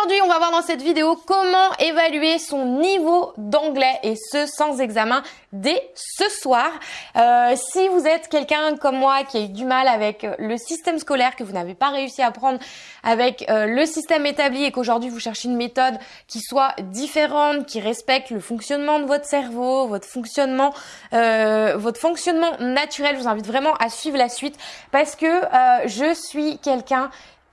Aujourd'hui, on va voir dans cette vidéo comment évaluer son niveau d'anglais et ce sans examen dès ce soir. Euh, si vous êtes quelqu'un comme moi qui a eu du mal avec euh, le système scolaire, que vous n'avez pas réussi à prendre avec euh, le système établi et qu'aujourd'hui vous cherchez une méthode qui soit différente, qui respecte le fonctionnement de votre cerveau, votre fonctionnement, votre fonctionnement naturel, je vous invite vraiment à suivre la suite parce que je suis quelqu'un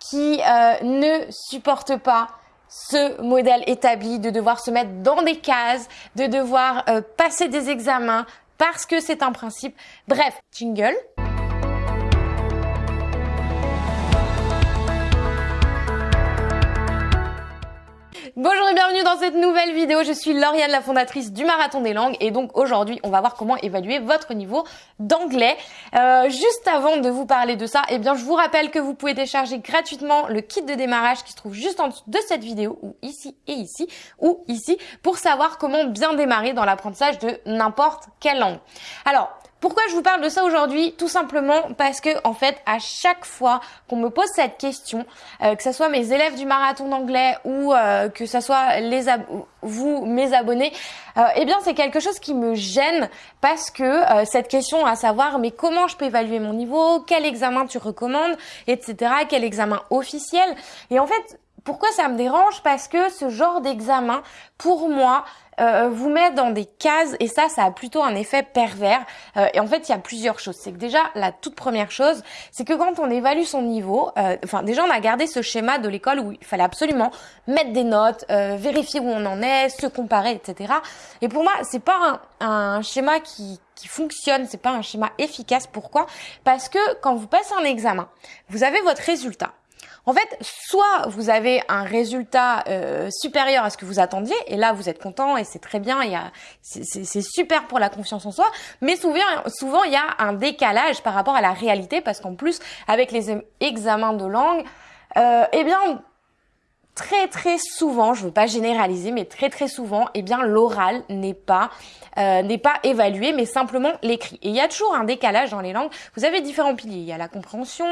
qui euh, ne supportent pas ce modèle établi de devoir se mettre dans des cases, de devoir euh, passer des examens parce que c'est un principe. Bref, jingle. Bonjour et bienvenue dans cette nouvelle vidéo. Je suis Lauriane, la fondatrice du Marathon des Langues et donc aujourd'hui on va voir comment évaluer votre niveau d'anglais. Euh, juste avant de vous parler de ça, eh bien je vous rappelle que vous pouvez télécharger gratuitement le kit de démarrage qui se trouve juste en dessous de cette vidéo ou ici et ici ou ici pour savoir comment bien démarrer dans l'apprentissage de n'importe quelle langue. Alors pourquoi je vous parle de ça aujourd'hui? Tout simplement parce que en fait, à chaque fois qu'on me pose cette question, euh, que ce soit mes élèves du marathon d'anglais ou euh, que ce soit les vous, mes abonnés, euh, eh bien c'est quelque chose qui me gêne parce que cette question à savoir mais comment je peux évaluer mon niveau, quel examen tu recommandes, etc., quel examen officiel? Et en fait, pourquoi ça me dérange? Parce que ce genre d'examen, pour moi, euh, vous met dans des cases et ça, ça a plutôt un effet pervers. Euh, et en fait, il y a plusieurs choses. C'est que déjà, la toute première chose, c'est que quand on évalue son niveau, euh, enfin déjà, on a gardé ce schéma de l'école où il fallait absolument mettre des notes, vérifier où on en est, se comparer, etc. Et pour moi, c'est pas un, un schéma qui qui fonctionne, c'est pas un schéma efficace. Pourquoi? Parce que quand vous passez un examen, vous avez votre résultat. En fait, soit vous avez un résultat euh, supérieur à ce que vous attendiez, et là vous êtes content et c'est très bien, c'est super pour la confiance en soi, mais souvent, souvent il y a un décalage par rapport à la réalité, parce qu'en plus, avec les examens de langue, euh, eh bien, très très souvent, je veux pas généraliser, mais très très souvent, eh bien l'oral n'est pas euh, n'est pas évalué, mais simplement l'écrit. Et il y a toujours un décalage dans les langues. Vous avez différents piliers. Il y a la compréhension,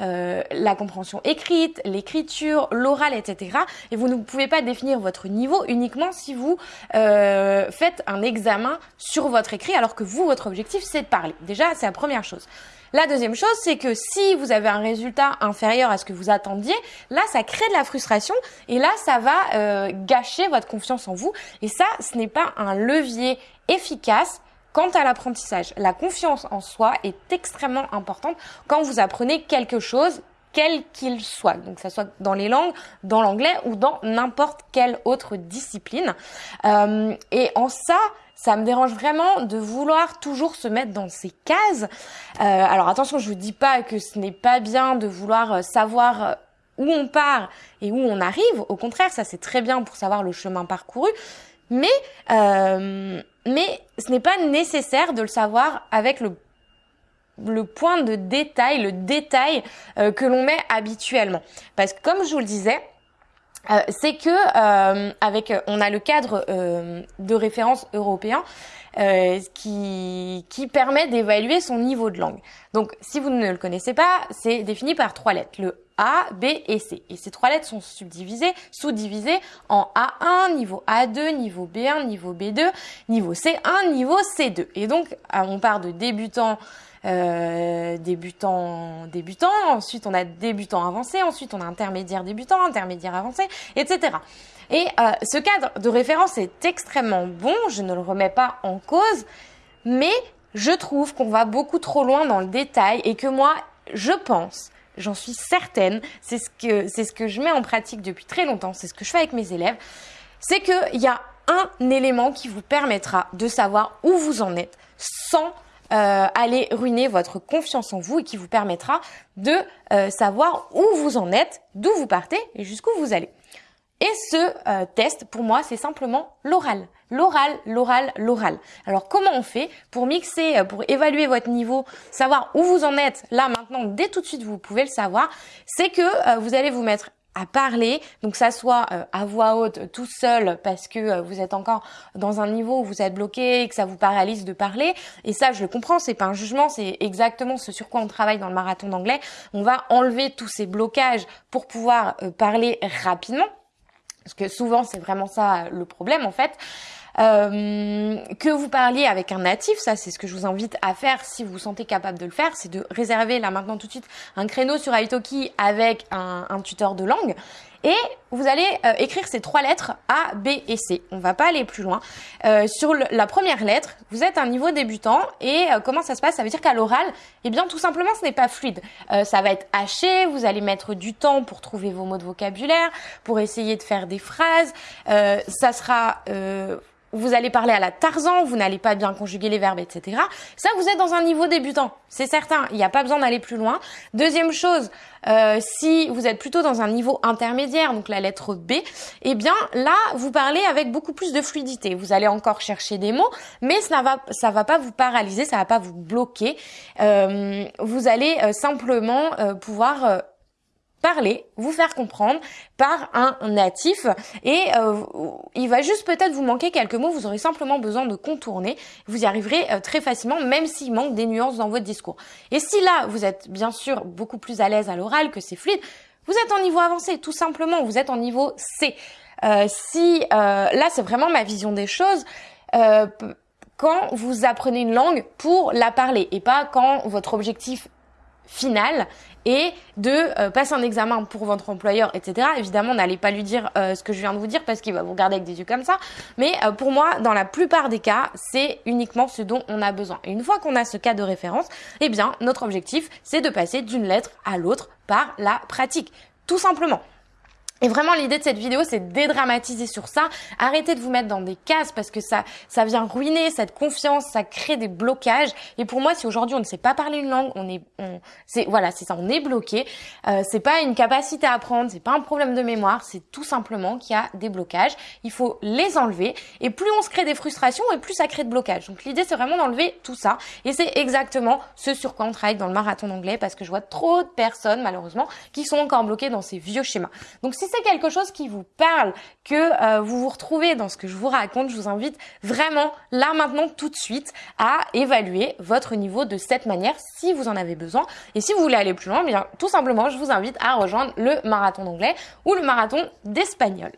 euh, la compréhension écrite, l'écriture, l'oral, etc. Et vous ne pouvez pas définir votre niveau uniquement si vous euh, faites un examen sur votre écrit, alors que vous, votre objectif, c'est de parler. Déjà, c'est la première chose. La deuxième chose, c'est que si vous avez un résultat inférieur à ce que vous attendiez, là, ça crée de la frustration et là, ça va euh, gâcher votre confiance en vous. Et ça, ce n'est pas un levier efficace Quant à l'apprentissage, la confiance en soi est extrêmement importante quand vous apprenez quelque chose, quel qu'il soit, donc ce soit dans les langues, dans l'anglais ou dans n'importe quelle autre discipline. Euh, et en ça, ça me dérange vraiment de vouloir toujours se mettre dans ces cases. Euh, alors attention, je vous dis pas que ce n'est pas bien de vouloir euh, savoir euh, où on part et où on arrive. Au contraire, ça c'est très bien pour savoir le chemin parcouru. Mais mais ce n'est pas nécessaire de le savoir avec le le point de détail, le détail que l'on met habituellement. Parce que comme je vous le disais, euh, c'est que euh, avec on a le cadre euh, de référence européen qui qui permet d'évaluer son niveau de langue. Donc si vous ne le connaissez pas, c'est défini par trois lettres, le A, B et C. Et ces trois lettres sont subdivisées, sous-divisées en A1, niveau A2, niveau B1, niveau B2, niveau C1, niveau C2. Et donc on part de débutant euh, débutant débutant, ensuite on a débutant avancé, ensuite on a intermédiaire débutant, intermédiaire avancé, etc. Et euh, ce cadre de référence est extrêmement bon, je ne le remets pas en cause, mais je trouve qu'on va beaucoup trop loin dans le détail et que moi, je pense, j'en suis certaine, c'est ce que c'est ce que je mets en pratique depuis très longtemps, c'est ce que je fais avec mes élèves, c'est qu'il y a un élément qui vous permettra de savoir où vous en êtes sans euh, aller ruiner votre confiance en vous et qui vous permettra de euh, savoir où vous en êtes, d'où vous partez et jusqu'où vous allez. Et ce euh, test, pour moi, c'est simplement l'oral. L'oral, l'oral, l'oral. Alors comment on fait pour mixer, pour évaluer votre niveau, savoir où vous en êtes là maintenant, dès tout de suite vous pouvez le savoir, c'est que vous allez vous mettre à parler, donc ça soit euh, à voix haute tout seul parce que euh, vous êtes encore dans un niveau où vous êtes bloqué et que ça vous paralyse de parler. Et ça, je le comprends, c'est pas un jugement, c'est exactement ce sur quoi on travaille dans le marathon d'anglais. On va enlever tous ces blocages pour pouvoir euh, parler rapidement. parce que souvent c'est vraiment ça le problème en fait. Euh, que vous parliez avec un natif, ça c'est ce que je vous invite à faire si vous vous sentez capable de le faire, c'est de réserver là maintenant tout de suite un créneau sur Italki avec un, un tuteur de langue et vous allez euh, écrire ces trois lettres A, B et C. On va pas aller plus loin. Euh, sur le, la première lettre, vous êtes un niveau débutant et euh, comment ça se passe? Ça veut dire qu'à l'oral, eh bien tout simplement ce n'est pas fluide. Euh, ça va être haché, vous allez mettre du temps pour trouver vos mots de vocabulaire, pour essayer de faire des phrases. ça sera vous allez parler à la Tarzan, vous n'allez pas bien conjuguer les verbes, etc. Ça, vous êtes dans un niveau débutant, c'est certain. Il n'y a pas besoin d'aller plus loin. Deuxième chose, euh, si vous êtes plutôt dans un niveau intermédiaire, donc la lettre B, eh bien là, vous parlez avec beaucoup plus de fluidité. Vous allez encore chercher des mots, mais ça va, va pas vous paralyser, ça va pas vous bloquer. Euh, vous allez euh, simplement pouvoir parler, vous faire comprendre par un natif et euh, il va juste peut-être vous manquer quelques mots, vous aurez simplement besoin de contourner, vous y arriverez euh, très facilement même s'il manque des nuances dans votre discours. Et si là vous êtes bien sûr beaucoup plus à l'aise à l'oral que c'est fluide, vous êtes en niveau avancé tout simplement, vous êtes en niveau C. Euh, si là c'est vraiment ma vision des choses quand vous apprenez une langue pour la parler et pas quand votre objectif final et de euh, passer un examen pour votre employeur, etc. Évidemment, n'allez pas lui dire euh, ce que je viens de vous dire parce qu'il va vous regarder avec des yeux comme ça. Mais euh, pour moi, dans la plupart des cas, c'est uniquement ce dont on a besoin. Et une fois qu'on a ce cas de référence, eh bien, notre objectif, c'est de passer d'une lettre à l'autre par la pratique. Tout simplement. Et vraiment, l'idée de cette vidéo, c'est de dédramatiser sur ça. Arrêtez de vous mettre dans des cases parce que ça, ça vient ruiner cette confiance, ça crée des blocages. Et pour moi, si aujourd'hui on ne sait pas parler une langue, on est, on, c'est, voilà, c'est ça, on est bloqué. Euh, c'est pas une capacité à apprendre, c'est pas un problème de mémoire, c'est tout simplement qu'il y a des blocages. Il faut les enlever. Et plus on se crée des frustrations, et plus ça crée de blocages. Donc l'idée, c'est vraiment d'enlever tout ça. Et c'est exactement ce sur quoi on travaille dans le marathon d'anglais parce que je vois trop de personnes, malheureusement, qui sont encore bloquées dans ces vieux schémas. Donc si c'est quelque chose qui vous parle, que euh, vous vous retrouvez dans ce que je vous raconte, je vous invite vraiment là maintenant tout de suite à évaluer votre niveau de cette manière si vous en avez besoin. Et si vous voulez aller plus loin, bien tout simplement, je vous invite à rejoindre le marathon d'anglais ou le marathon d'espagnol.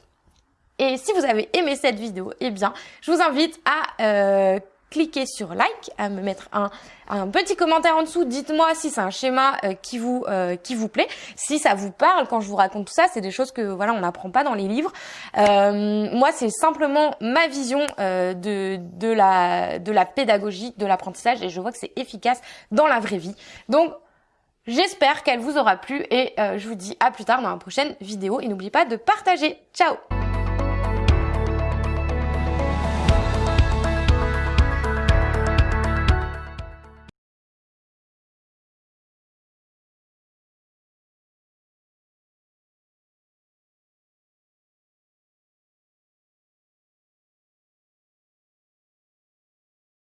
Et si vous avez aimé cette vidéo, eh bien, je vous invite à euh, cliquez sur like, à me mettre un, un petit commentaire en dessous. Dites-moi si c'est un schéma euh, qui vous euh, qui vous plaît, si ça vous parle quand je vous raconte tout ça. C'est des choses que voilà on n'apprend pas dans les livres. Euh, moi, c'est simplement ma vision de de la de la pédagogie, de l'apprentissage, et je vois que c'est efficace dans la vraie vie. Donc J'espère qu'elle vous aura plu et je vous dis à plus tard dans la prochaine vidéo et n'oubliez pas de partager. Ciao